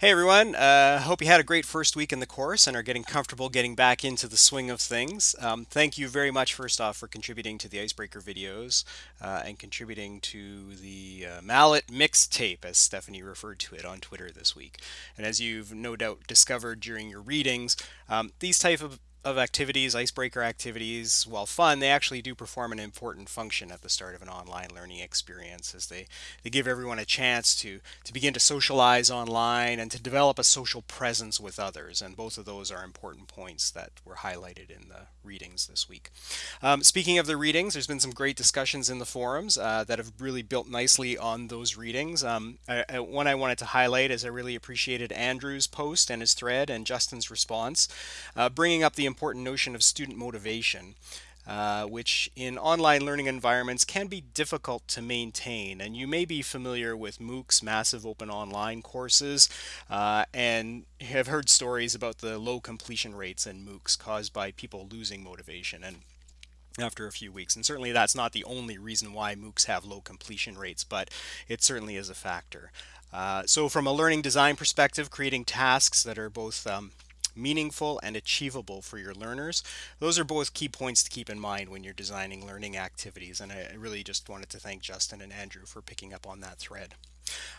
Hey everyone, uh, hope you had a great first week in the course and are getting comfortable getting back into the swing of things. Um, thank you very much, first off, for contributing to the Icebreaker videos uh, and contributing to the uh, Mallet mixtape, as Stephanie referred to it on Twitter this week. And as you've no doubt discovered during your readings, um, these type of of activities, icebreaker activities, while fun, they actually do perform an important function at the start of an online learning experience as they, they give everyone a chance to, to begin to socialize online and to develop a social presence with others. And both of those are important points that were highlighted in the readings this week. Um, speaking of the readings, there's been some great discussions in the forums uh, that have really built nicely on those readings. Um, I, I, one I wanted to highlight is I really appreciated Andrew's post and his thread and Justin's response, uh, bringing up the important notion of student motivation. Uh, which in online learning environments can be difficult to maintain. And you may be familiar with MOOC's massive open online courses uh, and have heard stories about the low completion rates in MOOCs caused by people losing motivation. And after a few weeks. And certainly that's not the only reason why MOOCs have low completion rates, but it certainly is a factor. Uh, so from a learning design perspective, creating tasks that are both um, meaningful and achievable for your learners. Those are both key points to keep in mind when you're designing learning activities. And I really just wanted to thank Justin and Andrew for picking up on that thread.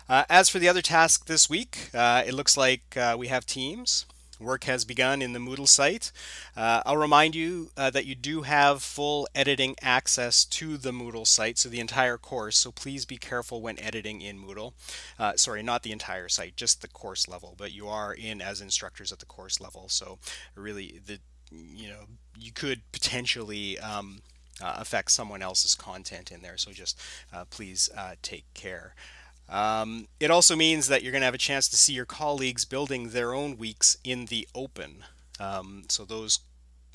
Uh, as for the other task this week, uh, it looks like uh, we have teams. Work has begun in the Moodle site. Uh, I'll remind you uh, that you do have full editing access to the Moodle site, so the entire course, so please be careful when editing in Moodle. Uh, sorry, not the entire site, just the course level, but you are in as instructors at the course level, so really, the you know, you could potentially um, uh, affect someone else's content in there, so just uh, please uh, take care. Um, it also means that you're going to have a chance to see your colleagues building their own weeks in the open. Um, so those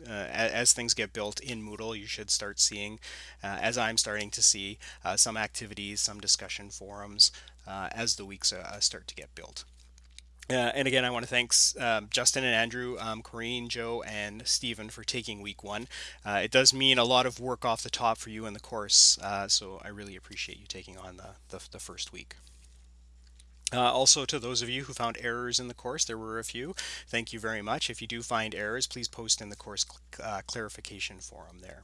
uh, as things get built in Moodle, you should start seeing, uh, as I'm starting to see, uh, some activities, some discussion forums uh, as the weeks uh, start to get built. Uh, and again, I want to thank um, Justin and Andrew, um, Corrine, Joe, and Stephen for taking week one. Uh, it does mean a lot of work off the top for you in the course, uh, so I really appreciate you taking on the, the, the first week. Uh, also, to those of you who found errors in the course, there were a few. Thank you very much. If you do find errors, please post in the course cl uh, clarification forum there.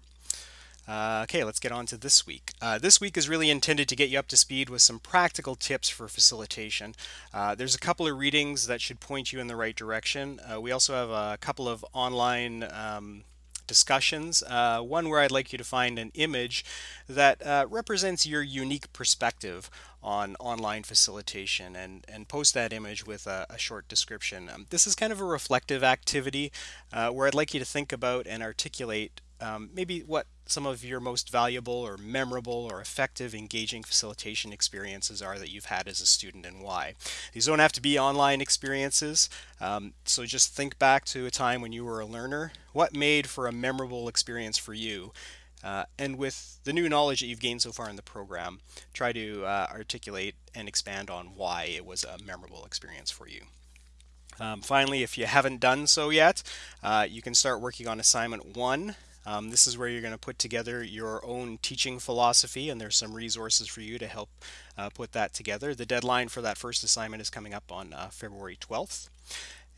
Uh, okay, let's get on to this week. Uh, this week is really intended to get you up to speed with some practical tips for facilitation. Uh, there's a couple of readings that should point you in the right direction. Uh, we also have a couple of online um, discussions. Uh, one where I'd like you to find an image that uh, represents your unique perspective on online facilitation and, and post that image with a, a short description. Um, this is kind of a reflective activity where I'd like you to think about and articulate um, maybe what some of your most valuable or memorable or effective engaging facilitation experiences are that you've had as a student and why. These don't have to be online experiences, um, so just think back to a time when you were a learner. What made for a memorable experience for you? Uh, and with the new knowledge that you've gained so far in the program, try to uh, articulate and expand on why it was a memorable experience for you. Um, finally, if you haven't done so yet, uh, you can start working on assignment one um, this is where you're going to put together your own teaching philosophy and there's some resources for you to help uh, put that together. The deadline for that first assignment is coming up on uh, February 12th.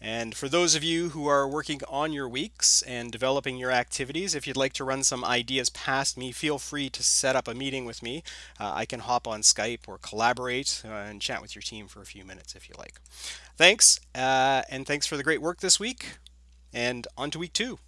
And for those of you who are working on your weeks and developing your activities, if you'd like to run some ideas past me, feel free to set up a meeting with me. Uh, I can hop on Skype or collaborate uh, and chat with your team for a few minutes if you like. Thanks, uh, and thanks for the great work this week, and on to week two.